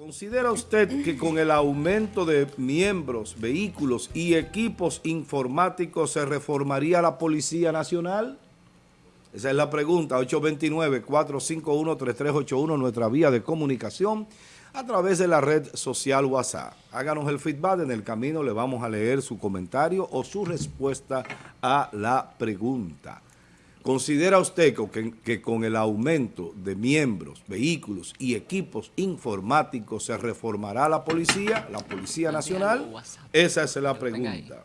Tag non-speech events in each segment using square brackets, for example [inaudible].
¿Considera usted que con el aumento de miembros, vehículos y equipos informáticos se reformaría la Policía Nacional? Esa es la pregunta, 829-451-3381, nuestra vía de comunicación a través de la red social WhatsApp. Háganos el feedback, en el camino le vamos a leer su comentario o su respuesta a la pregunta. ¿Considera usted que, con el aumento de miembros, vehículos y equipos informáticos se reformará la policía, la Policía Nacional? Esa es la pregunta.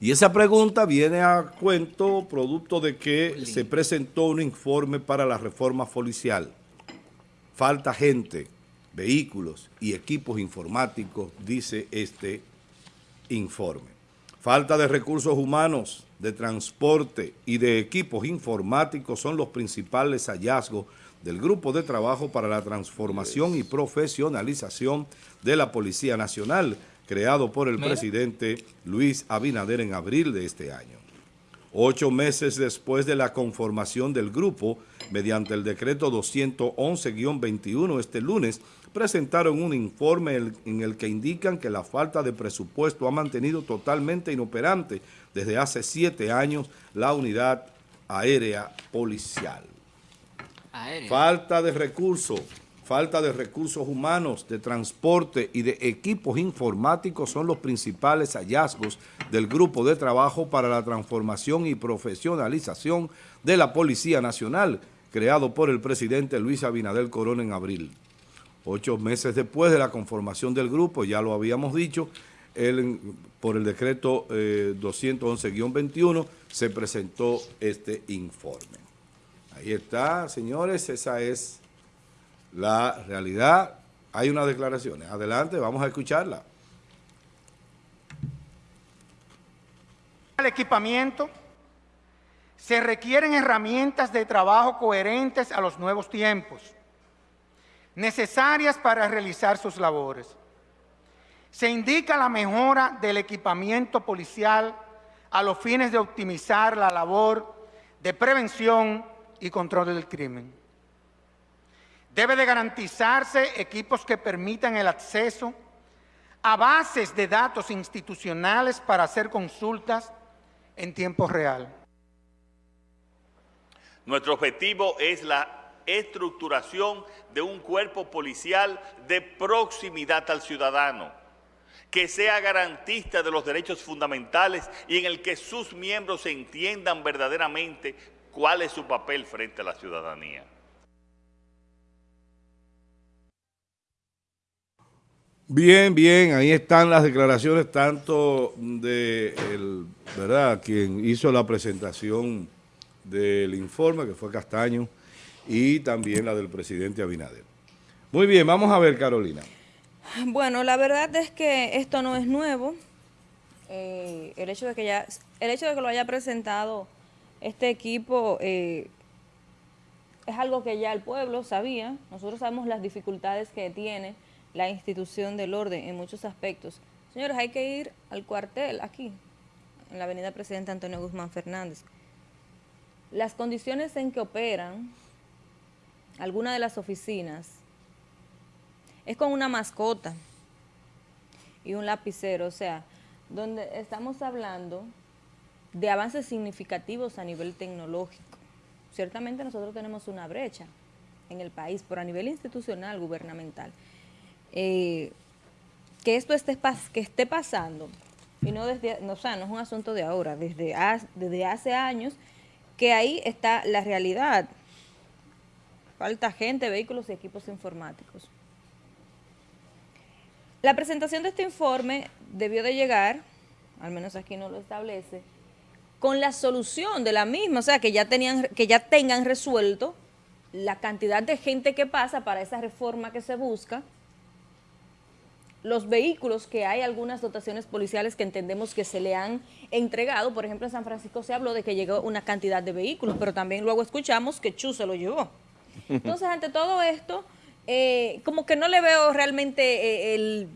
Y esa pregunta viene a cuento producto de que se presentó un informe para la reforma policial. Falta gente, vehículos y equipos informáticos, dice este informe. Falta de recursos humanos, de transporte y de equipos informáticos son los principales hallazgos del Grupo de Trabajo para la Transformación y Profesionalización de la Policía Nacional, creado por el presidente Luis Abinader en abril de este año. Ocho meses después de la conformación del grupo, mediante el decreto 211-21 este lunes, presentaron un informe en el que indican que la falta de presupuesto ha mantenido totalmente inoperante desde hace siete años la unidad aérea policial. Falta de recursos falta de recursos humanos, de transporte y de equipos informáticos son los principales hallazgos del Grupo de Trabajo para la Transformación y Profesionalización de la Policía Nacional, creado por el presidente Luis Abinadel Corona en abril. Ocho meses después de la conformación del grupo, ya lo habíamos dicho, por el decreto 211-21 eh, se presentó este informe. Ahí está, señores, esa es la realidad. Hay unas declaraciones. Adelante, vamos a escucharla. El equipamiento, se requieren herramientas de trabajo coherentes a los nuevos tiempos, necesarias para realizar sus labores. Se indica la mejora del equipamiento policial a los fines de optimizar la labor de prevención y control del crimen. Debe de garantizarse equipos que permitan el acceso a bases de datos institucionales para hacer consultas en tiempo real. Nuestro objetivo es la estructuración de un cuerpo policial de proximidad al ciudadano, que sea garantista de los derechos fundamentales y en el que sus miembros entiendan verdaderamente cuál es su papel frente a la ciudadanía. Bien, bien, ahí están las declaraciones tanto de ¿verdad? quien hizo la presentación del informe, que fue Castaño, y también la del presidente Abinader. Muy bien, vamos a ver, Carolina. Bueno, la verdad es que esto no es nuevo. Eh, el, hecho de que ya, el hecho de que lo haya presentado este equipo eh, es algo que ya el pueblo sabía. Nosotros sabemos las dificultades que tiene la institución del orden en muchos aspectos. Señores, hay que ir al cuartel aquí, en la avenida Presidente Antonio Guzmán Fernández. Las condiciones en que operan algunas de las oficinas es con una mascota y un lapicero, o sea, donde estamos hablando de avances significativos a nivel tecnológico. Ciertamente nosotros tenemos una brecha en el país, pero a nivel institucional, gubernamental. Eh, que esto esté, que esté pasando, y no desde, no, sea, no es un asunto de ahora, desde, desde hace años, que ahí está la realidad. Falta gente, vehículos y equipos informáticos. La presentación de este informe debió de llegar, al menos aquí no lo establece, con la solución de la misma, o sea, que ya, tenían, que ya tengan resuelto la cantidad de gente que pasa para esa reforma que se busca, los vehículos que hay algunas dotaciones policiales que entendemos que se le han entregado, por ejemplo en San Francisco se habló de que llegó una cantidad de vehículos, pero también luego escuchamos que Chu se lo llevó. Entonces ante todo esto, eh, como que no le veo realmente eh, el,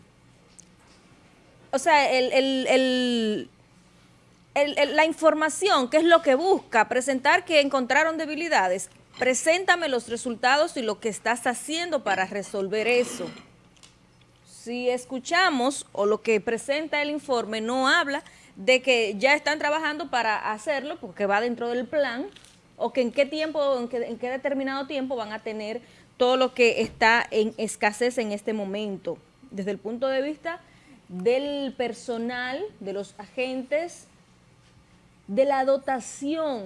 o sea, el, la información, que es lo que busca, presentar que encontraron debilidades, preséntame los resultados y lo que estás haciendo para resolver eso. Si escuchamos o lo que presenta el informe no habla de que ya están trabajando para hacerlo porque va dentro del plan o que en qué tiempo, en qué, en qué determinado tiempo van a tener todo lo que está en escasez en este momento. Desde el punto de vista del personal, de los agentes, de la dotación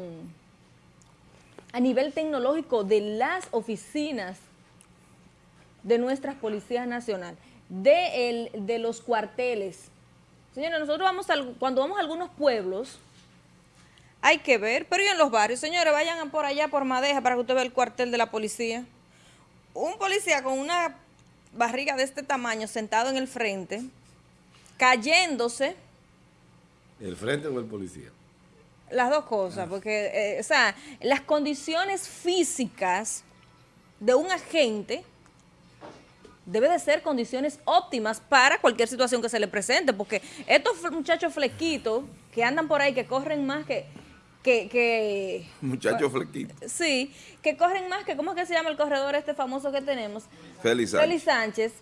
a nivel tecnológico de las oficinas de nuestras policías nacionales, de, el, de los cuarteles. Señores, nosotros vamos a, cuando vamos a algunos pueblos, hay que ver, pero y en los barrios, señores, vayan por allá por Madeja para que usted vea el cuartel de la policía. Un policía con una barriga de este tamaño sentado en el frente, cayéndose. ¿El frente o el policía? Las dos cosas, porque, eh, o sea, las condiciones físicas de un agente debe de ser condiciones óptimas para cualquier situación que se le presente, porque estos muchachos flequitos que andan por ahí, que corren más que... que, que Muchachos flequitos. Sí, que corren más que, ¿cómo es que se llama el corredor este famoso que tenemos? Félix Sánchez. Félix Sánchez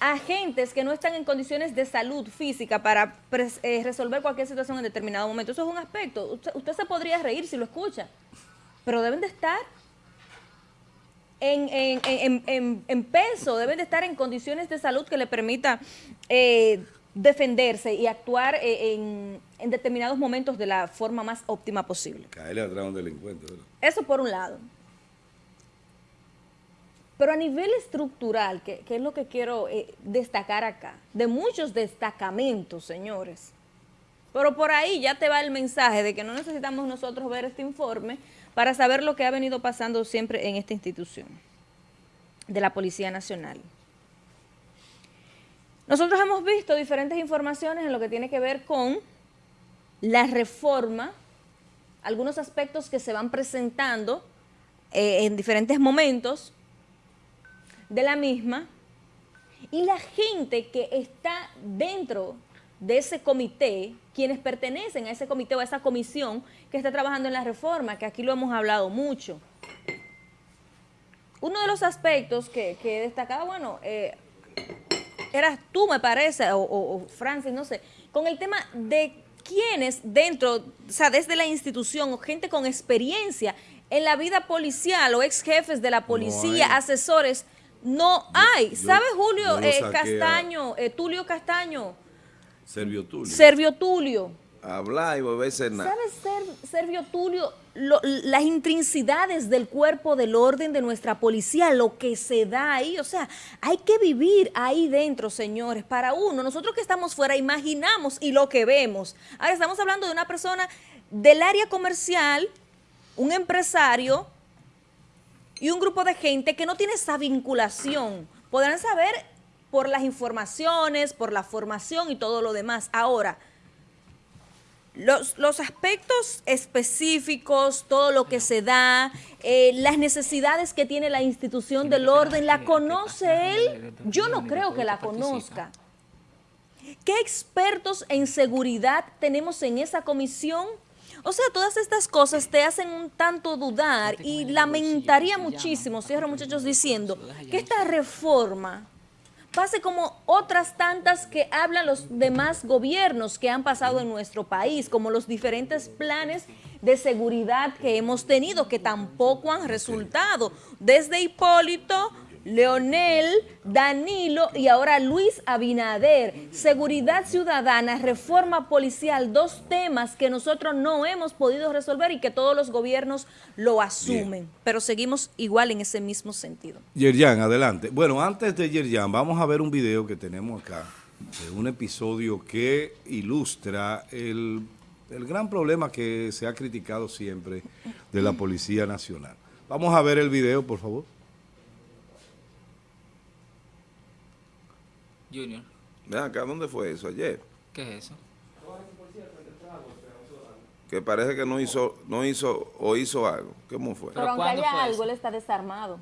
agentes que no están en condiciones de salud física para eh, resolver cualquier situación en determinado momento. Eso es un aspecto. Usted, se podría reír si lo escucha, pero deben de estar en, peso, deben de estar en condiciones de salud que le permita eh, defenderse y actuar eh, en, determinados momentos de la forma más óptima posible. Caerle atrás a un delincuente. Eso por un lado. Pero a nivel estructural, que, es lo que quiero eh, destacar acá, de muchos destacamentos, señores, pero por ahí ya te va el mensaje de que no necesitamos nosotros ver este informe para saber lo que ha venido pasando siempre en esta institución de la Policía Nacional. Nosotros hemos visto diferentes informaciones en lo que tiene que ver con la reforma, algunos aspectos que se van presentando eh, en diferentes momentos, de la misma y la gente que está dentro de ese comité, quienes pertenecen a ese comité o a esa comisión que está trabajando en la reforma, que aquí lo hemos hablado mucho. Uno de los aspectos que, que destacaba, bueno, eh, eras tú, me parece, o, o, Francis, no sé, con el tema de quienes dentro, o sea, desde la institución o gente con experiencia en la vida policial o ex jefes de la policía, asesores, no hay. ¿Sabe Julio eh, Castaño, eh, Tulio Castaño? Servio Tulio. Servio Tulio. Habla y volverse nada. ¿Sabe Servio Tulio las intrincidades del cuerpo del orden de nuestra policía, lo que se da ahí? O sea, hay que vivir ahí dentro, señores, para uno. Nosotros que estamos fuera imaginamos y lo que vemos. Ahora estamos hablando de una persona del área comercial, un empresario y un grupo de gente que no tiene esa vinculación. Podrán saber por las informaciones, por la formación y todo lo demás. Ahora, los, los aspectos específicos, todo lo que se da, eh, las necesidades que tiene la institución del orden, ¿la conoce él? Yo no creo que la conozca. ¿Qué expertos en seguridad tenemos en esa comisión? O sea, todas estas cosas te hacen un tanto dudar y lamentaría muchísimo, cierro muchachos diciendo, que esta reforma pase como otras tantas que hablan los demás gobiernos que han pasado en nuestro país, como los diferentes planes de seguridad que hemos tenido, que tampoco han resultado. Desde Hipólito, Leonel, Danilo y ahora Luis Abinader. Seguridad ciudadana, reforma policial, dos temas que nosotros no hemos podido resolver y que todos los gobiernos lo asumen. Pero seguimos igual en ese mismo sentido. Yerjan, adelante. Bueno, antes de Yerjan, vamos a ver un video que tenemos acá, de un episodio que ilustra el, el gran problema que se ha criticado siempre de la Policía Nacional. Vamos a ver el video, por favor. Junior. Ven acá, ¿dónde fue eso? Ayer. ¿Qué es eso? Que parece que no hizo, no hizo o hizo algo. ¿Cómo fue? Pero, aunque haya algo, él está desarmado.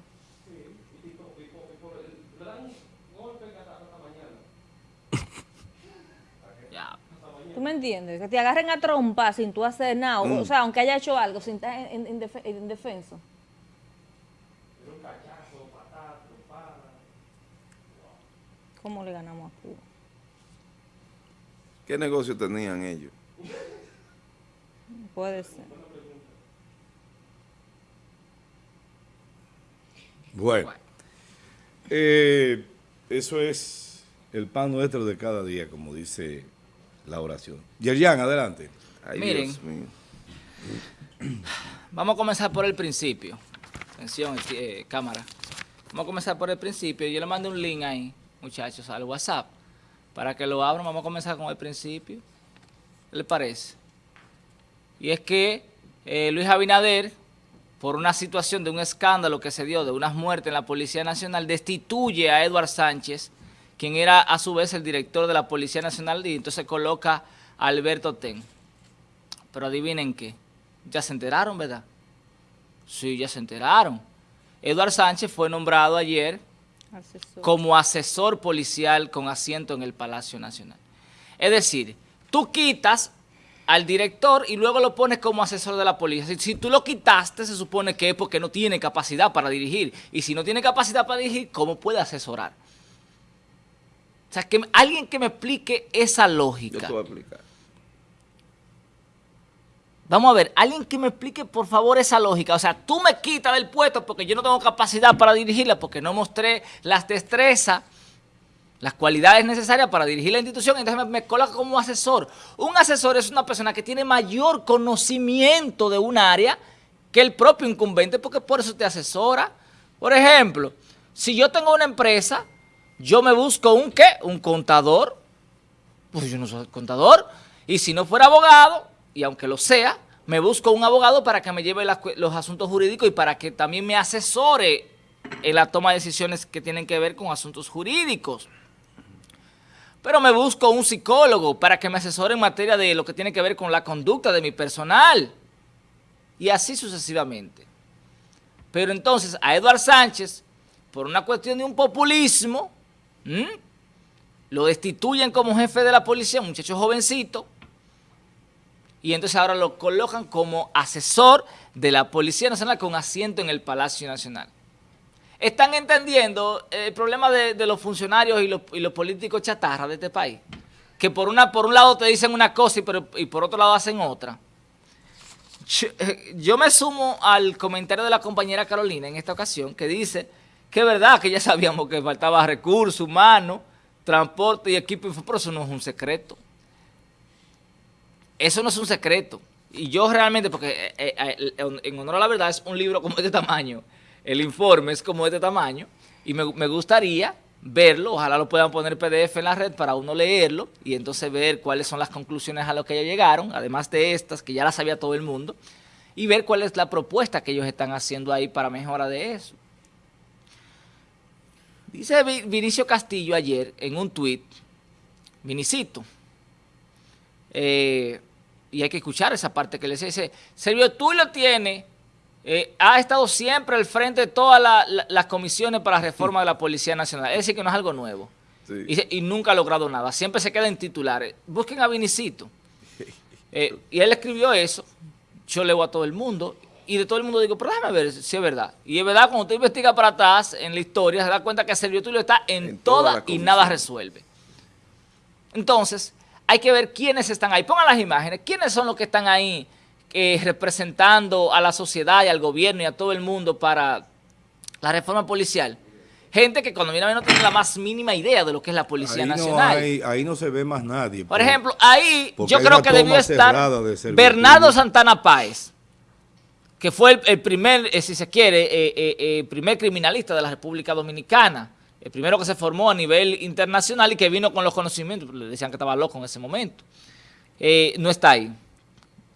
[laughs] ¿Tú me entiendes? Que te agarren a trompa sin tú hacer nada. O mm. sea, aunque haya hecho algo, sin estar en, en, defenso. ¿Cómo le ganamos a Cuba? ¿Qué negocio tenían ellos? Puede ser. Bueno, eh, eso es el pan nuestro de cada día, como dice la oración. Yerjan, adelante. Ay, Miren. Dios mío. [sighs] Vamos a comenzar por el principio. Atención, eh, cámara. Vamos a comenzar por el principio. Yo le mandé un link ahí, muchachos, al WhatsApp. Para que lo abran, vamos a comenzar con el principio. ¿Qué le parece? Y es que eh, Luis Abinader, por una situación de un escándalo que se dio de unas muertes en la Policía Nacional, destituye a Eduard Sánchez, quien era a su vez el director de la Policía Nacional, y entonces coloca a Alberto Ten. Pero adivinen qué, ya se enteraron, ¿verdad? Sí, ya se enteraron. Eduard Sánchez fue nombrado ayer Asesor. como asesor policial con asiento en el Palacio Nacional. Es decir, tú quitas al director y luego lo pones como asesor de la policía. Si, si tú lo quitaste, se supone que es porque no tiene capacidad para dirigir. Y si no tiene capacidad para dirigir, ¿cómo puede asesorar? O sea, que alguien que me explique esa Yo lógica. te voy a explicar. Vamos a ver, alguien que me explique por favor esa lógica. O sea, tú me quitas del puesto porque yo no tengo capacidad para dirigirla, porque no mostré las destrezas, las cualidades necesarias para dirigir la institución, entonces me, me coloca como asesor. Un asesor es una persona que tiene mayor conocimiento de un área que el propio incumbente, porque por eso te asesora. Por ejemplo, si yo tengo una empresa, yo me busco un qué, un contador, pues yo no soy contador. Y si no fuera abogado, y aunque lo sea, me busco un abogado para que me lleve los asuntos jurídicos y para que también me asesore en la toma de decisiones que tienen que ver con asuntos jurídicos. Pero me busco un psicólogo para que me asesore en materia de lo que tiene que ver con la conducta de mi personal. Y así sucesivamente. Pero entonces a Eduard Sánchez, por una cuestión de un populismo, lo destituyen como jefe de la policía, un muchacho jovencito, y entonces ahora lo colocan como asesor de la Policía Nacional con asiento en el Palacio Nacional. Están entendiendo el problema de, los funcionarios y los, y los políticos chatarra de este país, que por, una, por un lado te dicen una cosa y, por- y por otro lado hacen otra. Yo, eh, yo me sumo al comentario de la compañera Carolina en esta ocasión, que dice que es verdad que ya sabíamos que faltaba recursos humanos, transporte y equipo, pero eso no es un secreto. Eso no es un secreto. Y yo realmente, porque eh, eh, eh, en honor a la verdad es un libro como este tamaño, el informe es como este tamaño, y me, me gustaría verlo, ojalá lo puedan poner PDF en la red para uno leerlo y entonces ver cuáles son las conclusiones a las que ellos llegaron, además de estas que ya las sabía todo el mundo, y ver cuál es la propuesta que ellos están haciendo ahí para mejora de eso. Dice Vi- Vinicio Castillo ayer en un tuit, Vinicito, eh, y hay que escuchar esa parte que le dice, dice, Servio Tulio tiene, eh, ha estado siempre al frente de todas la- la- las comisiones para la reforma de la Policía Nacional. Es decir, que no es algo nuevo. Sí. Y, nunca ha logrado nada. Siempre se queda en titulares. Busquen a Vinicito. [laughs] Eh, y él escribió eso. Yo leo a todo el mundo. Y de todo el mundo digo, pero déjame ver si es verdad. Y es verdad, cuando usted investiga para atrás en la historia, se da cuenta que Servio Tulio está en, En toda y nada resuelve. Entonces, hay que ver quiénes están ahí. Pongan las imágenes. ¿Quiénes son los que están ahí eh, representando a la sociedad y al gobierno y a todo el mundo para la reforma policial? Gente que cuando viene a ver no tiene la más mínima idea de lo que es la Policía ahí, no Nacional. hay- ahí no se ve más nadie. Por ejemplo, ahí yo creo que debió estar de Bernardo. Santana Páez, que fue el, el primer, eh, si se quiere, eh, eh, primer criminalista de la República Dominicana, el primero que se formó a nivel internacional y que vino con los conocimientos, le decían que estaba loco en ese momento. Eh, no está ahí.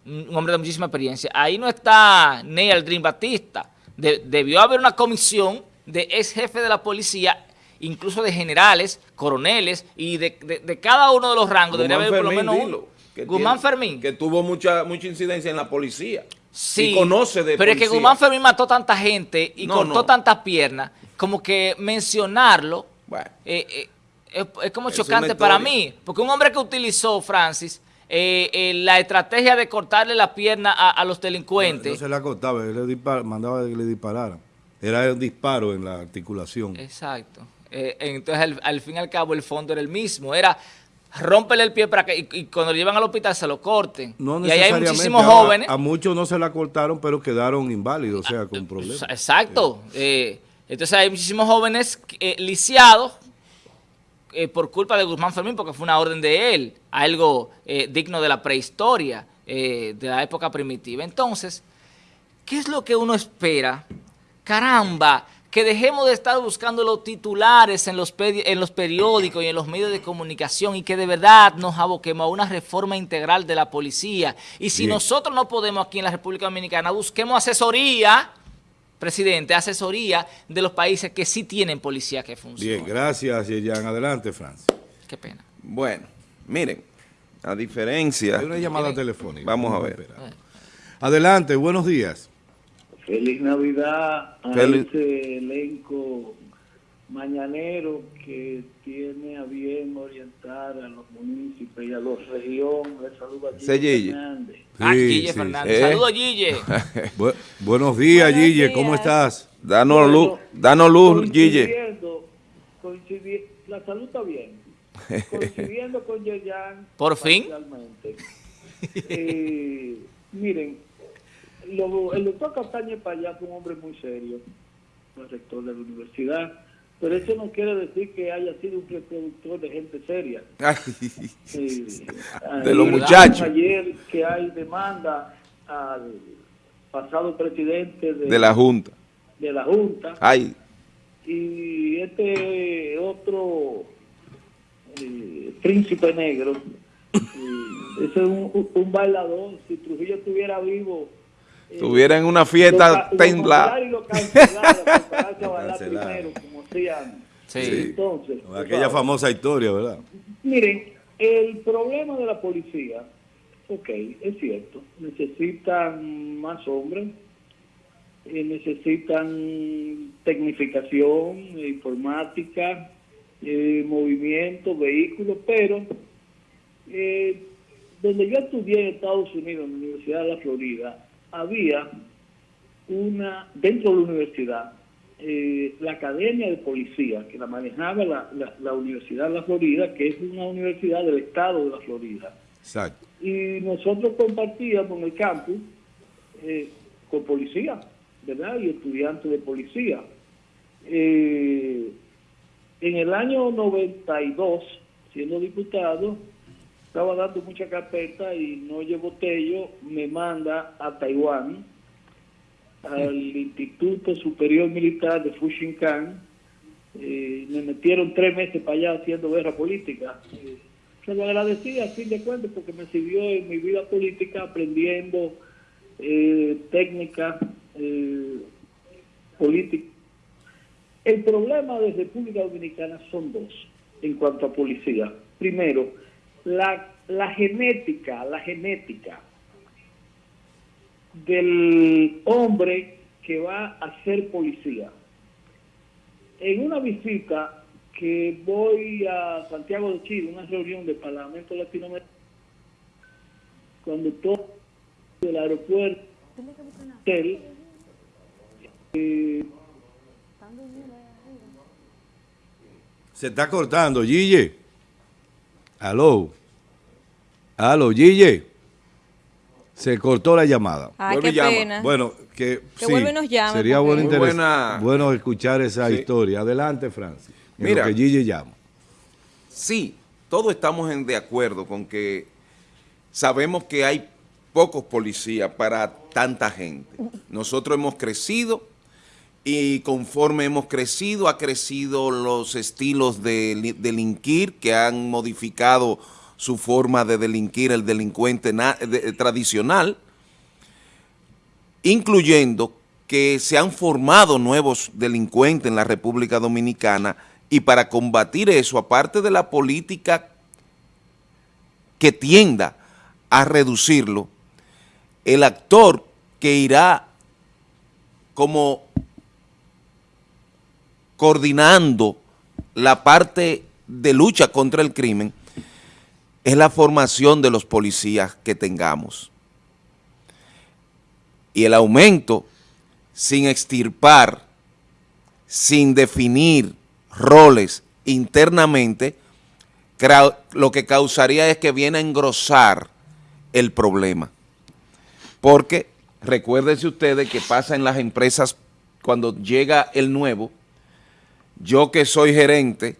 Un hombre de muchísima experiencia. Ahí no está Ney Aldrin Batista. De- debió haber una comisión de ex jefe de la policía, incluso de generales, coroneles y de, de- de cada uno de los rangos. Debería Guzmán haber por lo menos uno. Guzmán tiene- Fermín. Que tuvo mucha, mucha incidencia en la policía. Sí, Y conoce de Pero es que. Guzmán Fermín mató tanta gente y No, cortó no. tantas piernas, como que mencionarlo Bueno. eh, eh, es, es como Es chocante para mí. Porque un hombre que utilizó, Francis, eh, eh, la estrategia de cortarle la pierna a, a los No delincuentes. se le acostaba, él le dispar- mandaba que le dispararan. Era un disparo en la articulación. Exacto. Eh, entonces, al, al fin y al cabo, el fondo era el mismo. Era rómpele el pie para que y, y cuando lo llevan al hospital se lo corten. No y ahí hay muchísimos jóvenes. A muchos no se la cortaron, pero quedaron inválidos, o sea, con problemas. Exacto. Eh, entonces hay muchísimos jóvenes eh, lisiados eh, por culpa de Guzmán Fermín, porque fue una orden de él, algo eh, digno de la prehistoria, eh, de la época primitiva. Entonces, ¿qué es lo que uno espera? Caramba, que dejemos de estar buscando los titulares en los, peri- en los periódicos y en los medios de comunicación y que de verdad nos aboquemos a una reforma integral de la policía. Y si Bien. nosotros no podemos aquí en la República Dominicana, busquemos asesoría, presidente, asesoría de los países que sí tienen policía que funciona. Bien, gracias, Yeyan. Adelante, Francis. Qué pena. Bueno, miren, a diferencia... Hay una llamada telefónica. Vamos a ver. esperar. Adelante, buenos días. Feliz Navidad a Feliz- ese elenco mañanero que tiene a bien orientar a los municipios y a los regiones. Gilles Sí, Gille. Fernández. Ah, Sí, Guille sí, Fernández. sí. Saludos, Guille. [laughs] Bu- buenos días, Buenos Gille, ¿cómo estás? Danos luz, danos luz, Guille. Coincidiendo, coincidi- la salud está bien. [laughs] Coincidiendo con Yeyan. Por fin. Eh, miren, lo- el doctor Castaña Payá fue un hombre muy serio, fue rector de la universidad, pero eso no quiere decir que haya sido un reproductor de gente seria. [laughs] Ay, Eh, De los muchachos. Ayer que hay demanda al pasado presidente de, de la Junta. de la Junta Ay, y este otro eh, príncipe negro, eh, ese es un- un bailador, si Trujillo estuviera vivo, eh, estuviera en una lo fiesta lo temblada. congelara y lo bailar Cancelar. primero, como hacían Sí. entonces. Aquella sabes. famosa historia, ¿verdad? Miren, el problema de la policía, ok, es cierto, necesitan más hombres, eh, necesitan tecnificación, informática, eh, movimiento, vehículos, pero eh, donde yo estudié en Estados Unidos, en la Universidad de la Florida, había una, dentro de la universidad, eh, la Academia de Policía, que la manejaba la, la- la Universidad de la Florida, que es una universidad del estado de la Florida. Exacto. Y nosotros compartíamos en el campus eh, con policía, ¿verdad? Y estudiantes de policía. Eh, en el año 92, siendo diputado, estaba dando mucha carpeta y Noye Botello me manda a Taiwán, al Instituto Superior Militar de Fushinkan. Eh, me metieron tres meses para allá haciendo guerra política. Eh, se lo agradecí a fin de cuentas porque me sirvió en mi vida política aprendiendo eh, técnicas eh, políticas. El problema de República Dominicana son dos en cuanto a policía. Primero, la, la genética, la genética del hombre que va a ser policía. En una visita que voy a Santiago de Chile, una reunión del Parlamento Latinoamericano, cuando todo del aeropuerto, hotel, eh, Se está cortando, Gille. Aló. Aló, Gille. Se cortó la llamada. Ay, Vuelve qué llama. pena. Bueno, que, Que sí, y nos llame, sería bueno, Muy interes- buena- bueno escuchar esa Sí. historia. Adelante, Francis. Mira. lo que Gille llama. Sí, todos estamos en de acuerdo con que sabemos que hay pocos policías para tanta gente. Nosotros hemos crecido y conforme hemos crecido, ha crecido los estilos de li- delinquir que han modificado su forma de delinquir el delincuente de- tradicional, incluyendo que se han formado nuevos delincuentes en la República Dominicana y para combatir eso, aparte de la política que tienda a reducirlo, el actor que irá como coordinando la parte de lucha contra el crimen es la formación de los policías que tengamos. Y el aumento sin extirpar, sin definir roles internamente, lo que causaría es que viene a engrosar el problema. Porque recuérdense ustedes que pasa en las empresas cuando llega el nuevo, yo que soy gerente,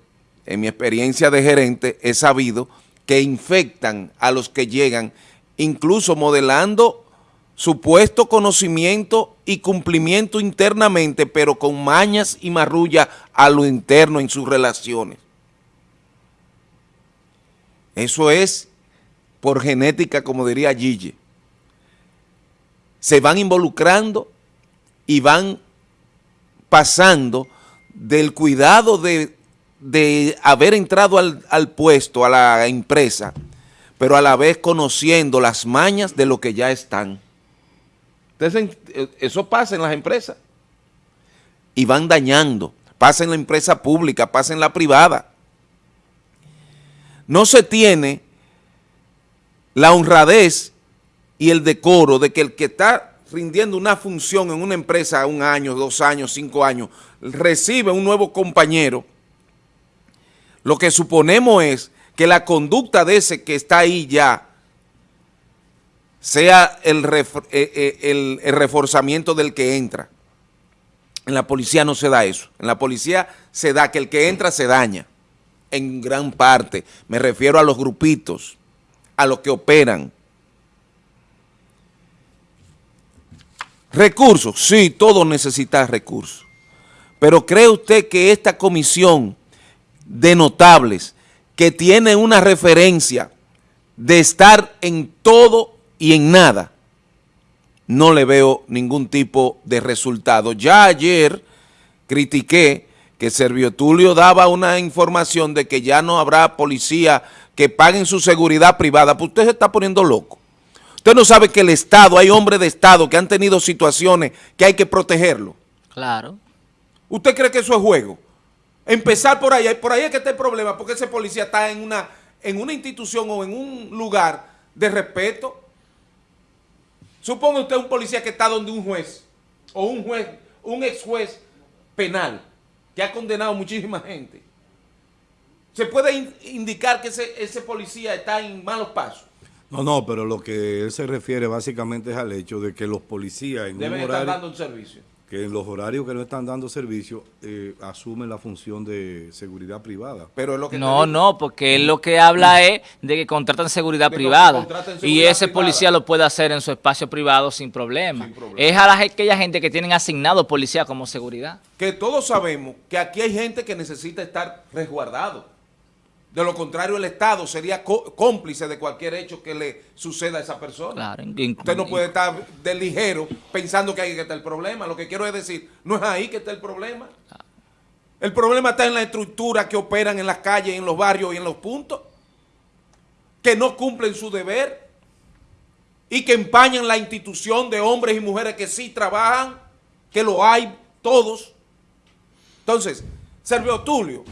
en mi experiencia de gerente, he sabido que infectan a los que llegan, incluso modelando supuesto conocimiento y cumplimiento internamente, pero con mañas y marrulla a lo interno en sus relaciones. Eso es por genética, como diría Gigi. Se van involucrando y van pasando del cuidado de, haber entrado al, al puesto, a la empresa, pero a la vez conociendo las mañas de lo que ya están. Entonces, eso pasa en las empresas. Y van dañando. Pasa en la empresa pública, pasa en la privada. No se tiene la honradez y el decoro de que el que está rindiendo una función en una empresa un año, dos años, cinco años, recibe un nuevo compañero, lo que suponemos es que la conducta de ese que está ahí ya sea el, eh, eh, el, el, reforzamiento del que entra. En la policía no se da eso. En la policía se da que el que entra se daña. En gran parte. Me refiero a los grupitos, a los que operan. Recursos, sí, todo necesita recursos. Pero ¿cree usted que esta comisión de notables que tiene una referencia de estar en todo y en nada, no le veo ningún tipo de resultado. Ya ayer critiqué que Servio Tulio daba una información de que ya no habrá policía que paguen su seguridad privada, pues usted se está poniendo loco. Usted no sabe que el Estado, hay hombres de Estado que han tenido situaciones que hay que protegerlo. Claro. ¿Usted cree que eso es juego? Empezar por ahí, por ahí es que está el problema, porque ese policía está en una, en una institución o en un lugar de respeto. Suponga usted un policía que está donde un juez, o un juez, un ex juez penal, que ha condenado muchísima gente. ¿Se puede indicar que ese, ese policía está en malos pasos? No, no, pero lo que él se refiere básicamente es al hecho de que los policías en Deben un horario, estar dando un servicio. que en los horarios que no están dando servicio eh, asumen la función de seguridad privada. Pero es lo que no, no, porque él lo que habla es de que contratan seguridad De privada. y ese privada. policía lo puede hacer en su espacio privado sin problema. Sin problema. Es a la, aquella gente que tienen asignado policía como seguridad. que todos sabemos que aquí hay gente que necesita estar resguardado. De lo contrario, el Estado sería có- cómplice de cualquier hecho que le suceda a esa persona. Claro, Usted no puede estar de ligero pensando que ahí que está el problema. Lo que quiero es decir, no es ahí que está el problema. El problema está en la estructura que operan en las calles, en los barrios y en los puntos, que no cumplen su deber y que empañan la institución de hombres y mujeres que sí trabajan, que lo hay todos. Entonces, Servio Tulio,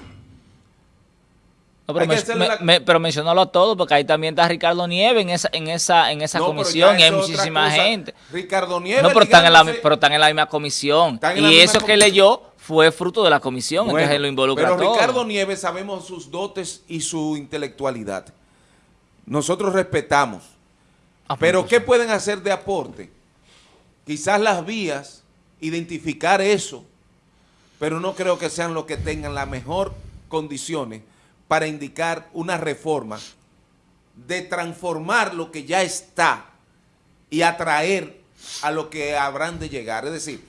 No, pero, men- hacerle me- la- me- pero mencionalo a todos, porque ahí también está Ricardo Nieves en esa, en esa, en esa No, pero comisión y hay muchísima gente. Ricardo Nieves. No, pero están, en la, ligándose- pero están en la misma comisión. Y misma eso que leyó fue fruto de la comisión, Bueno, entonces lo involucra pero todo. Ricardo Nieves sabemos sus dotes y su intelectualidad. Nosotros respetamos. Ah, Pero pues, ¿qué pueden hacer de aporte? Quizás las vías, identificar eso, pero no creo que sean los que tengan las mejor condiciones para indicar una reforma de transformar lo que ya está y atraer a lo que habrán de llegar. Es decir,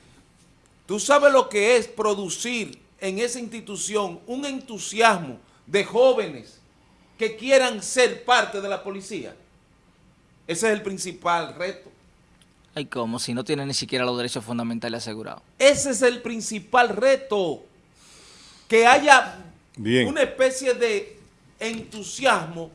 tú sabes lo que es producir en esa institución un entusiasmo de jóvenes que quieran ser parte de la policía. Ese es el principal reto. Ay, ¿cómo? Si no tiene ni siquiera los derechos fundamentales asegurados. Ese es el principal reto. Que haya Bien. una especie de entusiasmo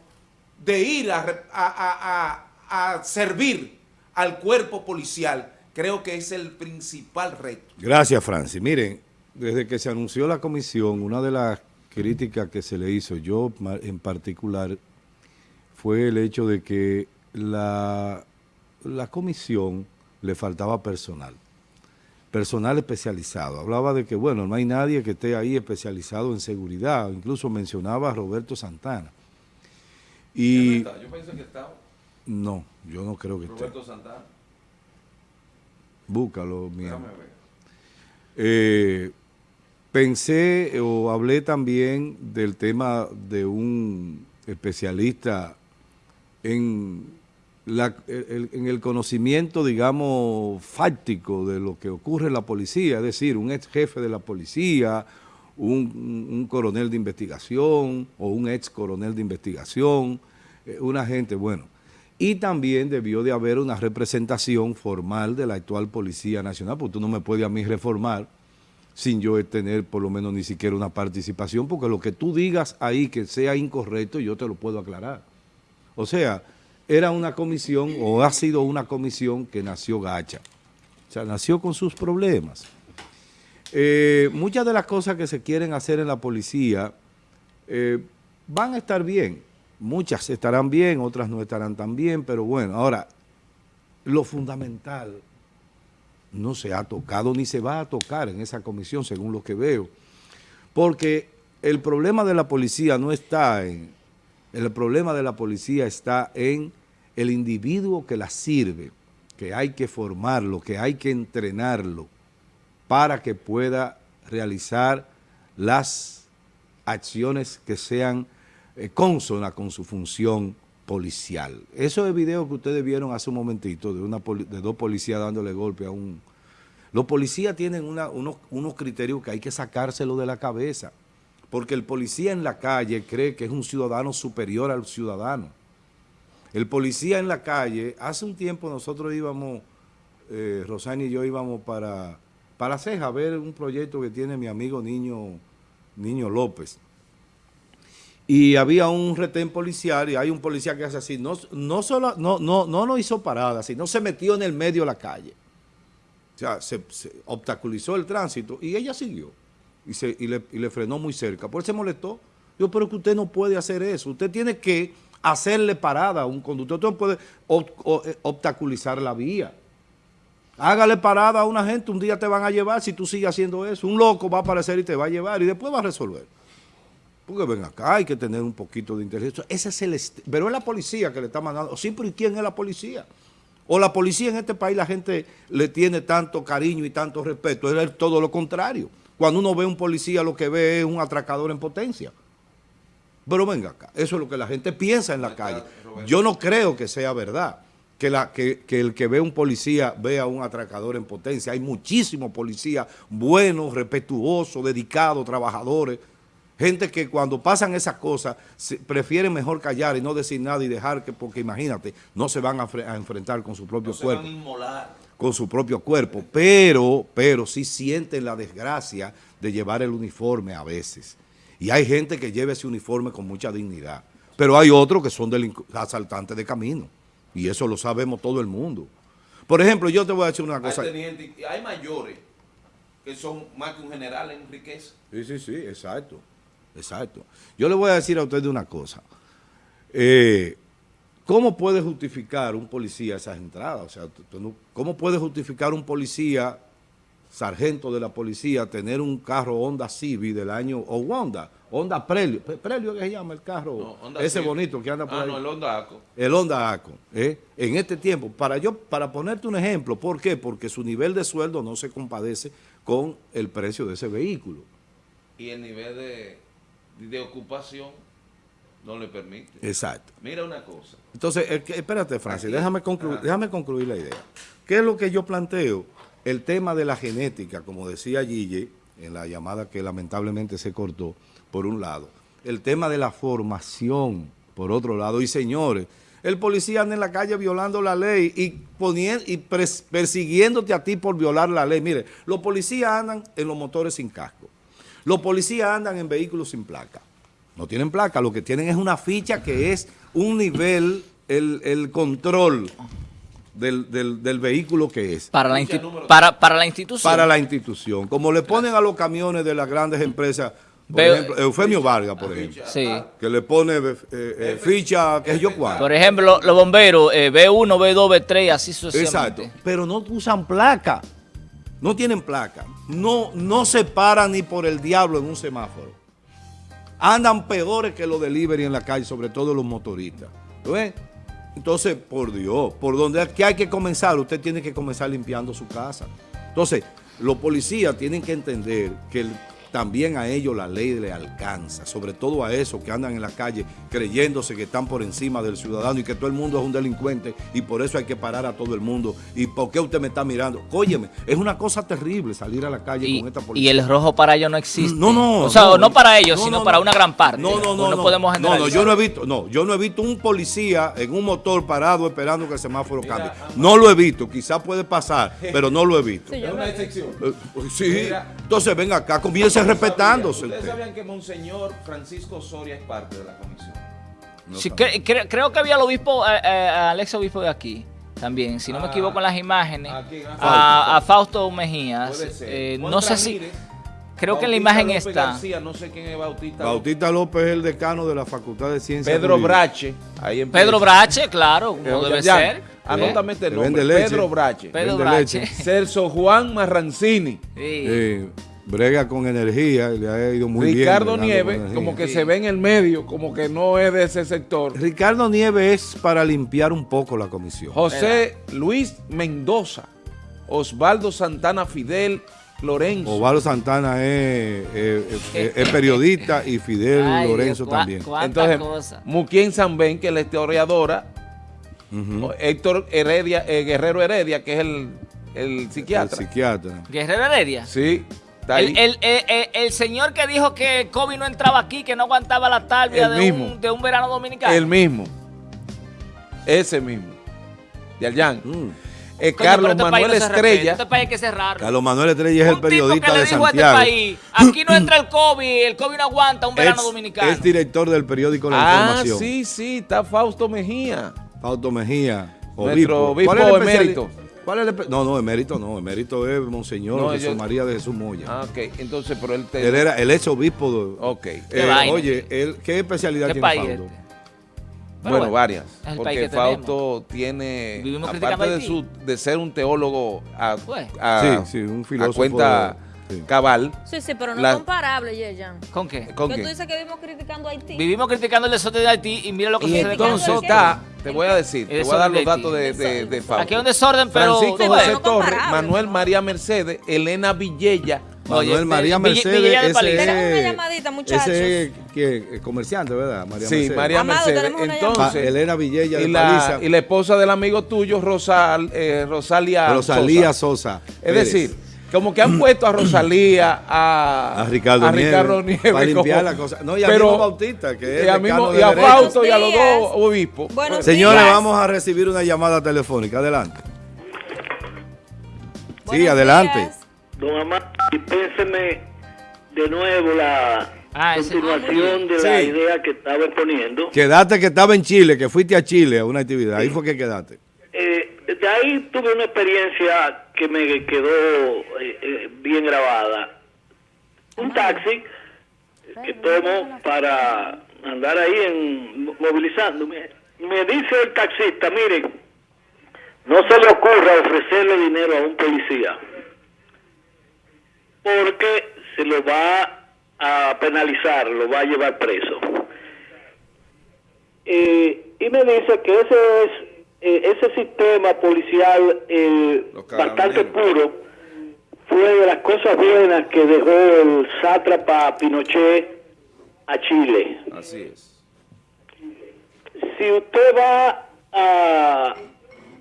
de ir a, a- a- a- servir al cuerpo policial. Creo que es el principal reto. Gracias, Francis. Miren, desde que se anunció la comisión, una de las críticas que se le hizo, yo en particular, fue el hecho de que la, la comisión le faltaba personal. Personal especializado. Hablaba de que, bueno, no hay nadie que esté ahí especializado en seguridad. Incluso mencionaba a Roberto Santana. Y Yo pensé que estaba no, yo no creo que esté. Roberto Santana. Búscalo, mi Déjame amor. ver. Eh, pensé o hablé también del tema de un especialista en, en el conocimiento, digamos, fáctico de lo que ocurre en la policía, es decir, un ex jefe de la policía, un, coronel de investigación o un ex coronel de investigación, eh, un agente, bueno. Y también debió de haber una representación formal de la actual Policía Nacional, porque tú no me puedes a mí reformar sin yo tener por lo menos ni siquiera una participación, porque lo que tú digas ahí que sea incorrecto, yo te lo puedo aclarar. O sea, era una comisión o ha sido una comisión que nació gacha. O sea, nació con sus problemas. Eh, muchas de las cosas que se quieren hacer en la policía eh, van a estar bien. Muchas estarán bien, otras no estarán tan bien, pero bueno, ahora, lo fundamental no se ha tocado ni se va a tocar en esa comisión, según lo que veo. Porque el problema de la policía no está en... El problema de la policía está en el individuo que la sirve, que hay que formarlo, que hay que entrenarlo para que pueda realizar las acciones que sean eh, consonas con su función policial. Eso es video que ustedes vieron hace un momentito de, dos policías dándole golpe a un... Los policías tienen unos, unos criterios que hay que sacárselo de la cabeza, porque el policía en la calle cree que es un ciudadano superior al ciudadano. El policía en la calle, hace un tiempo nosotros íbamos, eh, Rosani y yo íbamos para, para Ceja a ver un proyecto que tiene mi amigo Niño, Niño López. Y había un retén policial y hay un policía que hace así, no, no, solo, no, no, no nos hizo parada, sino se metió en el medio de la calle. O sea, se, obstaculizó el tránsito y ella siguió y, se, y, le, y le frenó muy cerca. Por eso se molestó. Yo, pero que usted no puede hacer eso. Usted tiene que hacerle parada a un conductor. Usted puede eh, obstaculizar la vía. Hágale parada a una gente, un día te van a llevar si tú sigues haciendo eso. Un loco va a aparecer y te va a llevar y después va a resolver. Porque ven acá, hay que tener un poquito de inteligencia. Ese es el pero es la policía que le está mandando. Sí, pero ¿y quién es la policía? O la policía en este país la gente le tiene tanto cariño y tanto respeto. Es todo lo contrario. Cuando uno ve un policía lo que ve es un atracador en potencia. Pero venga acá, eso es lo que la gente piensa en la calle. Yo no creo que sea verdad que, la, que, que el que ve un policía vea un atracador en potencia. Hay muchísimos policías buenos, respetuosos, dedicados, trabajadores. Gente que cuando pasan esas cosas se- prefieren mejor callar y no decir nada y dejar que, porque imagínate, no se van a, fre- a enfrentar con su propio No se cuerpo van a inmolar. con su propio cuerpo, pero, pero sí sienten la desgracia de llevar el uniforme a veces. Y hay gente que lleva ese uniforme con mucha dignidad, pero hay otros que son asaltantes de camino, y eso lo sabemos todo el mundo. Por ejemplo, yo te voy a decir una cosa. hay mayores que son más que un general en riqueza. Sí, sí, sí, exacto, exacto. Yo le voy a decir a usted una cosa. Eh, ¿Cómo puede justificar un policía esas entradas? O sea, ¿cómo puede justificar un policía, sargento de la policía, tener un carro Honda Civic del año, o Honda, Honda Prelio, Pre- Prelio que se llama el carro, No, ese Civic. bonito que anda por Ah, ahí? no, el Honda Aco. el Honda Acon, ¿eh? en este tiempo, para yo, para ponerte un ejemplo, ¿por qué? Porque su nivel de sueldo no se compadece con el precio de ese vehículo. Y el nivel de, de ocupación no le permite. Exacto. Mira una cosa. Entonces, espérate, Francis, Aquí- déjame, concluir, Ajá. déjame concluir la idea. ¿Qué es lo que yo planteo? El tema de la genética, como decía Gille, en la llamada que lamentablemente se cortó, por un lado. El tema de la formación, por otro lado. Y señores, el policía anda en la calle violando la ley y, poniendo, y persiguiéndote a ti por violar la ley. Mire, los policías andan en los motores sin casco. Los policías andan en vehículos sin placa. No tienen placa, lo que tienen es una ficha que es un nivel, el, el control del, del- del vehículo que es. Para la, para, para la institución. Para la institución. Como le ponen a los camiones de las grandes empresas, por Veo- ejemplo, Eufemio Vargas, por ejemplo, Sí. que le pone eh, eh, ficha, que yo cuánto. Por ejemplo, los, bomberos, eh, B1, B2, B3, así Exacto. sucesivamente. Pero no usan placa. no tienen placa, no, no se paran ni por el diablo en un semáforo. Andan peores que los delivery en la calle, sobre todo los motoristas. ¿Lo ven? Entonces, por Dios, por donde que hay que comenzar, usted tiene que comenzar limpiando su casa. Entonces, los policías tienen que entender que el también a ellos la ley le alcanza, sobre todo a esos que andan en la calle creyéndose que están por encima del ciudadano y que todo el mundo es un delincuente y por eso hay que parar a todo el mundo. ¿Y por qué usted me está mirando? Óyeme, es una cosa terrible salir a la calle Y, con esta policía. y el rojo para ellos no existe. No, no. O sea, no, no, para ellos, no, sino no, para no. una gran parte. No, no, no. Pues no, podemos no, no, yo no he visto, no, yo no he visto un policía en un motor parado esperando que el semáforo cambie. No lo he visto, quizás puede pasar, [laughs] pero no lo he visto. Sí, yo lo- excepción. Eh, Sí, entonces venga acá, comience respetándose. Ustedes usted. sabían que Monseñor Francisco Soria es parte de la comisión. Sí, cre- cre- creo que había el obispo, eh, eh, al ex obispo de aquí también, si no me Ah, equivoco en las imágenes, ¿a? A a, a Fausto ser. Eh, no sé si, creo que en la Bautista imagen López está. García, no sé quién es Bautista. Bautista López es el decano de la Facultad de Ciencias. Pedro Jurídicas. Brache. Ahí empieza. Pedro Brache, claro, Eh, como debe ya, ser. Anótame este Que nombre. Pedro Brache. Pedro Brache. Celso Juan Marrancini. Sí. Eh, brega con energía, le ha ido muy bien. Ricardo Nieves, como que Sí. se ve en el medio, como que no es de ese sector. Ricardo Nieves es para limpiar un poco la comisión. José Luis Mendoza, Osvaldo Santana Fidel Lorenzo. Osvaldo Santana es, es- es- es periodista y Fidel Ay, Lorenzo Dios, también. Entonces, cosa. Muquien Sanben, que es la historiadora. Héctor Heredia, eh, Guerrero Heredia, que es el, el El psiquiatra. psiquiatra. Guerrero Heredia. Sí, está ahí. El, el- el- el- el señor que dijo que COVID no entraba aquí, que no aguantaba la talvia El de un, de un verano dominicano. el mismo. Ese mismo. De Allán. Mm. Eh, Coño, Carlos este país Manuel Estrella. Este país hay que cerrarlo. Carlos Manuel Estrella es el un tipo periodista que le de dijo a este Santiago. país, aquí no entra el [coughs] COVID, el COVID no aguanta un verano Es- dominicano. Es director del periódico La Ah, Información. sí, sí, está Fausto Mejía. Fausto Mejía. Nuestro obispo ¿Cuál es el emérito. ¿Cuál es el no, no, emérito no. Emérito es Monseñor No, Jesús yo- María de Jesús Moya. Ah, ok. Entonces, pero él te... Él era el ex obispo. de- Ok. Eh, vaina. oye, él, ¿qué especialidad ¿Qué tiene país Fausto? este? Bueno, bueno, varias. es el país Porque tenemos. Fausto tiene, Vivimos aparte de, su, de ser un teólogo a, Pues. a- Sí, sí, un a filósofo cuenta de- sí. cabal, Sí, sí, pero no La- comparable, Yeyan. ¿Con qué? ¿con Que qué? tú dices que vivimos criticando a Haití. Vivimos criticando el desorden de Haití y mira lo que Y sucede con entonces nosotros. está, te voy a decir, te voy a dar los datos de, de, de Fausto. Aquí hay un desorden, pero... Francisco Sí, José no Torres, Manuel ¿no? María Mercedes, Elena Villella, Manuel Oye, María Mercedes, Villella de ese una es- llamadita, muchachos. Ese es que, es comerciante, ¿verdad? María sí, Mercedes. María Amado, Mercedes. Entonces, Elena Villella de y la, Paliza. y la esposa del amigo tuyo, Rosal, eh, Rosalia Rosalía Sosa. Sosa. Es Pérez. decir, como que han puesto a Rosalía, a, a Ricardo, a Ricardo Nieves, Nieves para limpiar como- la cosa. No, y a pero- mismo Bautista, que es y a, mismo- y a. Fausto y a los dos obispos. Buenos Señores, días. vamos a recibir una llamada telefónica. Adelante. Sí, adelante. días. Don Amado, dispénseme de nuevo la Ah, continuación de la Sí. idea que estaba exponiendo. Quedaste que estaba en Chile, que fuiste a Chile a una actividad. Ahí fue que quedaste. De ahí tuve una experiencia que me quedó eh, eh, bien grabada. Un taxi que tomo para andar ahí en movilizándome. Me dice el taxista, miren, no se le ocurra ofrecerle dinero a un policía porque se lo va a penalizar, lo va a llevar preso. Eh, y me dice que ese es eh, ese sistema policial eh, bastante puro fue de las cosas buenas que dejó el sátrapa Pinochet a Chile. Así es. Si usted va a,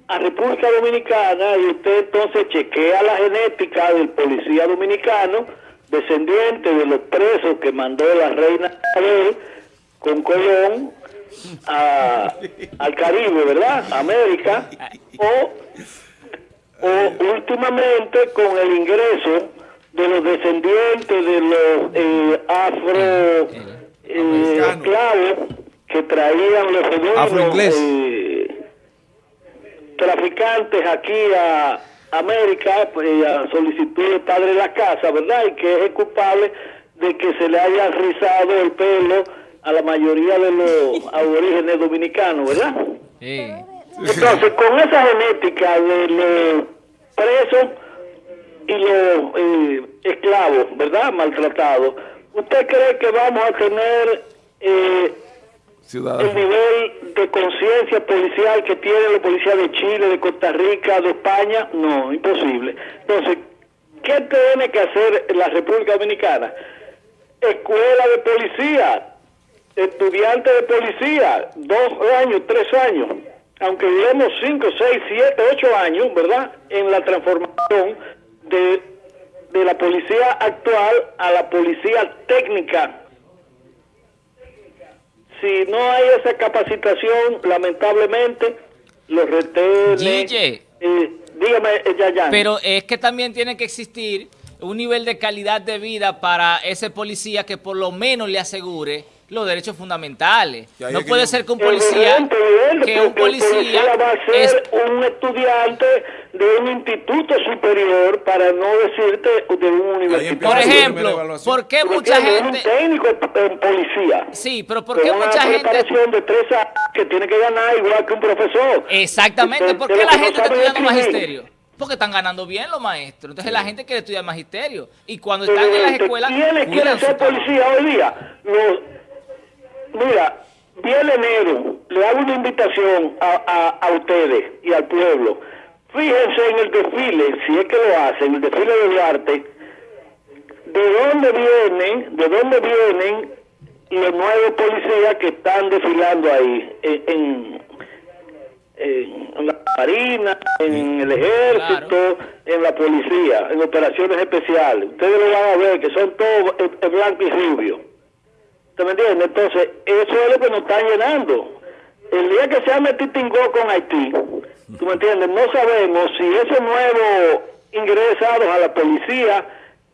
a República Dominicana y usted entonces chequea la genética del policía dominicano, descendiente de los presos que mandó la reina Isabel con Colón a- al Caribe, ¿verdad? América, o, o últimamente con el ingreso de los descendientes de los eh, afro eh, esclavos que traían los Afroinglés. eh, traficantes aquí a América pues, a solicitud del padre de la casa, ¿verdad? Y que es el culpable de que se le haya rizado el pelo a la mayoría de los [laughs] aborígenes dominicanos, ¿verdad? Sí. Entonces, con esa genética de los presos, y los eh, esclavos, ¿verdad? Maltratados, ¿usted cree que vamos a tener eh, el nivel de conciencia policial que tiene la policía de Chile, de Costa Rica, de España? No, imposible. Entonces, ¿qué tiene que hacer la República Dominicana? Escuela de policía, estudiante de policía, dos años, tres años, aunque llevemos cinco, seis, siete, ocho años, ¿verdad? En la transformación de, de la policía actual a la policía técnica. Si no hay esa capacitación, lamentablemente, los retenes... Eh, dígame, eh, Yayan. Pero es que también tiene que existir un nivel de calidad de vida para ese policía que por lo menos le asegure los derechos fundamentales. No es que puede ser que un policía, Evidente, evidente, que un policía va a ser es un estudiante de un instituto superior, para no decirte de un universitario. Por ejemplo. ¿por qué ¿Me mucha gente... Un técnico en policía. Sí, pero ¿por con qué una mucha gente... preparación de tres años que tiene que ganar igual que un profesor. Exactamente, ¿por qué la gente está estudiando magisterio? Porque están ganando bien los maestros. Entonces la gente quiere estudiar magisterio. Y cuando están en las escuelas... ¿Quiénes quieren ser policía hoy día? Los, mira, viene enero, le hago una invitación a, a, a ustedes y al pueblo. Fíjense en el desfile, si es que lo hacen, el desfile de Duarte, de dónde vienen, de dónde vienen los nuevos policías que están desfilando ahí, en, en, en la marina, en el ejército, en la policía, en operaciones especiales. Ustedes lo van a ver que son todos blanco y rubio. ¿Usted me entiende? Entonces, eso es lo que nos están llenando. El día que se ha metido con Haití, ¿tú me entiendes? No sabemos si esos nuevos ingresados a la policía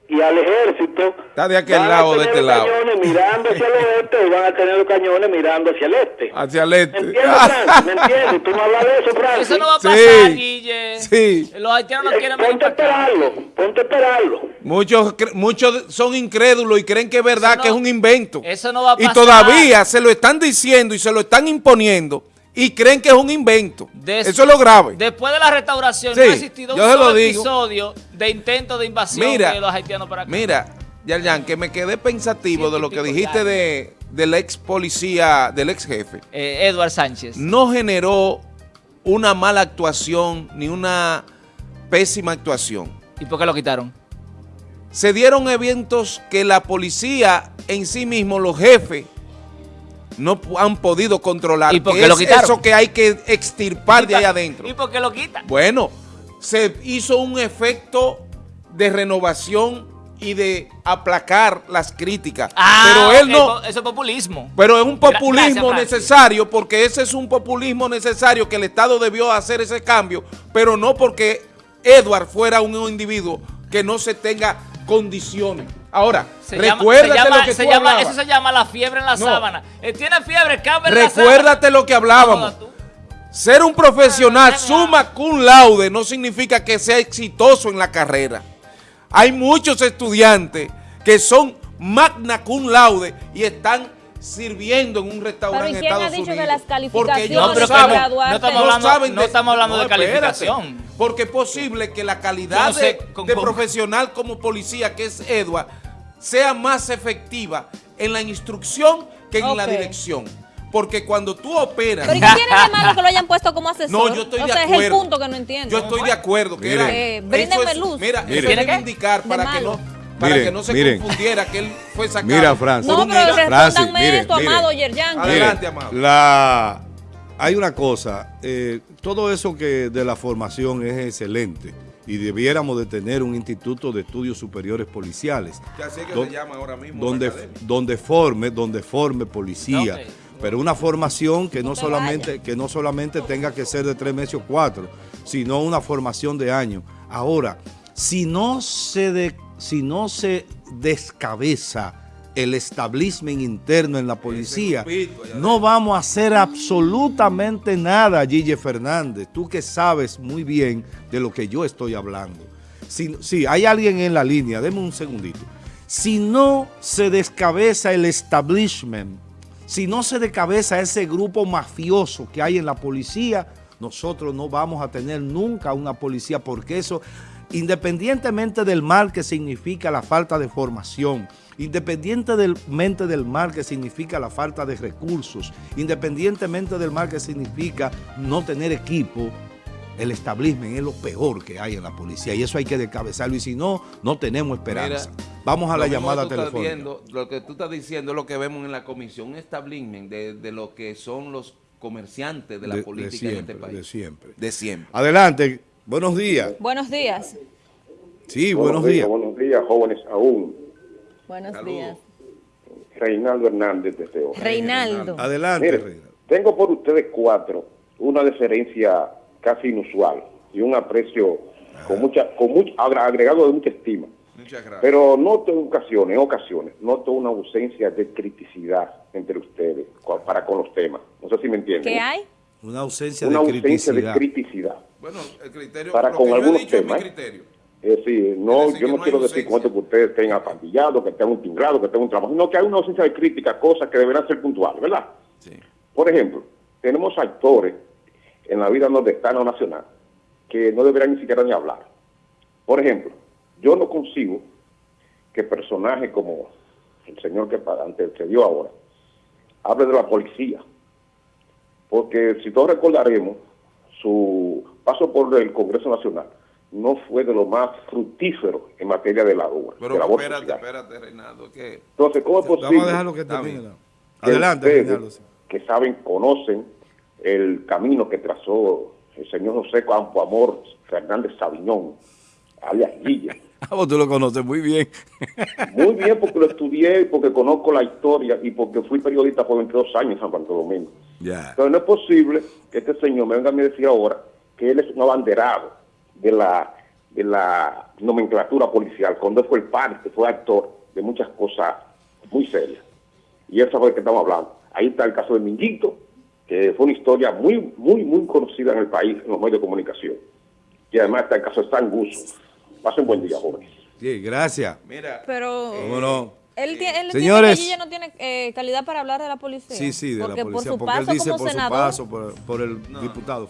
y al ejército Está de aquel van a lado, de tener este los lado. cañones mirando hacia el oeste o van a tener los cañones mirando hacia el este. Hacia el este. ¿Me entiendes, [laughs] Francis? ¿Me entiendes? Tú no hablas de eso, Francis. Eso no va a Sí, pasar, Guille. sí. Los haitianos no Eh, quieren Ponte a esperarlo, ponte a esperarlo. Muchos, cre- muchos son incrédulos y creen que es verdad no- que es un invento. eso no va a Y pasar. todavía se lo están diciendo y se lo están imponiendo y creen que es un invento. Des- Eso es lo grave. Después de la restauración Sí, no ha existido un solo digo. episodio de intento de invasión Mira, de los haitianos para acá. Mira, Yarjan, que me quedé pensativo de lo que dijiste de, del ex policía, del ex jefe. Eh, Edward Sánchez. No generó una mala actuación ni una pésima actuación. ¿Y por qué lo quitaron? se dieron eventos que la policía en sí mismo, los jefes, no han podido controlar. ¿Y por qué lo es quitaron? Eso que hay que extirpar de ahí adentro. ¿Y por qué lo quitan? Bueno, se hizo un efecto de renovación y de aplacar las críticas. pero él no... Eso es populismo. Pero es un populismo gracias, necesario, porque ese es un populismo necesario que el Estado debió hacer ese cambio, pero no porque Edward fuera un individuo que no se tenga condiciones. Ahora, Se llama- recuérdate se llama- lo que se tú llama- hablabas. Eso se llama la fiebre en la No. sábana. Él tiene fiebre, cabe en la sábana. Recuérdate lo que hablábamos. Ser un profesional Ah, summa cum laude no significa que sea exitoso en la carrera. Hay muchos estudiantes que son magna cum laude y están sirviendo en un restaurante Pero, ¿y en quién ha Estados que Unidos. las Porque calificaciones ellos No, saben- no, estamos No hablando, saben no estamos hablando de espérate, calificación. porque es posible que la calidad Yo no sé de, con- de con- profesional como policía, que es Edward, sea más efectiva en la instrucción que en la dirección. Porque cuando tú operas... Pero ¿y qué tiene de malo que lo hayan puesto como asesor? No, yo estoy o de sea, acuerdo. es el punto que no entiendo. Yo estoy de acuerdo que Miren. era. Eh, eso bríndenme es- luz. Mira, Miren. eso ¿Tiene es qué? reivindicar De para que no para Miren, que no se miren. confundiera que él fue sacado. Mira, Francis. No, pero respóndanme mire, esto, amado Yerjan. Adelante, amado. La, hay una cosa, eh, todo eso que de la formación es excelente y debiéramos de tener un instituto de estudios superiores policiales. Que así es que Don- se llama ahora mismo. donde, donde forme, donde forme policía. Pero una formación que no, te solamente, que no solamente tenga que ser de tres meses o cuatro, sino una formación de años. Ahora, si no se, de- si no se descabeza el establishment interno en la policía, no vamos a hacer absolutamente nada, Gille Fernández. Tú que sabes muy bien de lo que yo estoy hablando. Si, si hay alguien en la línea, deme un segundito. Si no se descabeza el establishment, si no se descabeza ese grupo mafioso que hay en la policía, nosotros no vamos a tener nunca una policía porque eso, independientemente del mal que significa la falta de formación, independientemente del mal que significa la falta de recursos, independientemente del mal que significa no tener equipo, el establishment es lo peor que hay en la policía y eso hay que descabezarlo y si no, no tenemos esperanza. Mira, Vamos a la llamada telefónica. viendo, lo que tú estás diciendo es lo que vemos en la comisión, un establishment de, de lo que son los comerciantes de la De- de política siempre, en este país. de siempre. De siempre. Adelante, buenos días. Buenos días. Sí, buenos días. Buenos días, jóvenes aún. Buenos días. Reinaldo Hernández desde hoy. Reinaldo. Adelante, Mire, Reina. tengo por ustedes cuatro una deferencia casi inusual y un aprecio con mucha, con mucho, agregado de mucha estima. Muchas gracias. Pero noto en ocasiones, en ocasiones, noto una ausencia de criticidad entre ustedes para con los temas. No sé si me entienden. ¿Qué hay? Una ausencia Una de ausencia de criticidad. criticidad. bueno, el criterio, para lo con que yo he algunos dicho es mi temas, ¿eh? criterio. Es decir, no, decir, yo no no quiero decir esto que ustedes estén apandillados, que estén un timbrado, que estén un trabajo, sino que hay una ausencia de crítica, cosas que deberán ser puntuales, ¿verdad? Sí. Por ejemplo, tenemos actores en la vida nordestana o nacional que no deberían ni siquiera ni hablar. Por ejemplo, yo no consigo que personajes como el señor que antecedió ahora hable de la policía. Porque si todos recordaremos, su paso por el Congreso Nacional no fue de lo más fructífero en materia de labor. Pero de labor espérate, social. espérate, Reinaldo, que Entonces, ¿cómo es posible? Vamos a dejarlo que termine. Adelante, ustedes, Reinaldo. que saben, conocen el camino que trazó el señor José Campo Amor Fernández Sabiñón, alias Guilla. [laughs] Ah, vos tú lo conoces muy bien. [laughs] Muy bien porque lo estudié, porque conozco la historia y porque fui periodista por 22 años en San Domingo. ya. Entonces no es posible que este señor me venga a mí a decir ahora que él es un abanderado de la, de la nomenclatura policial, cuando él fue el parte, fue actor de muchas cosas muy serias. Y eso es de que estamos hablando. Ahí está el caso de Minguito, que fue una historia muy, muy, muy conocida en el país, en los medios de comunicación. Y además está el caso de Stan Gusso. Pasen buen día, jóvenes. Sí, gracias. mira, Pero ¿Cómo no? él, tiene, él Señores. tiene no tiene eh, calidad para hablar de la policía. Sí, sí, de porque la policía. por su porque él paso dice como por su senador. paso por, por el diputado.